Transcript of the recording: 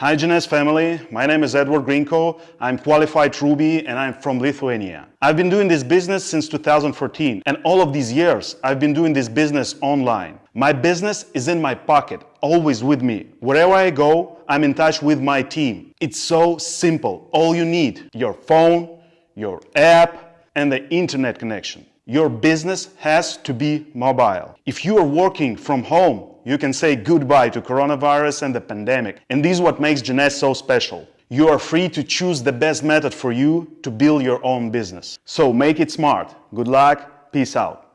Hi Jeunesse family, my name is Edward Grinko, I'm qualified Ruby and I'm from Lithuania. I've been doing this business since 2014 and all of these years I've been doing this business online. My business is in my pocket, always with me. Wherever I go, I'm in touch with my team. It's so simple. All you need, your phone, your app and the internet connection. Your business has to be mobile. If you are working from home, you can say goodbye to coronavirus and the pandemic. And this is what makes Jeunesse so special. You are free to choose the best method for you to build your own business. So make it smart. Good luck. Peace out.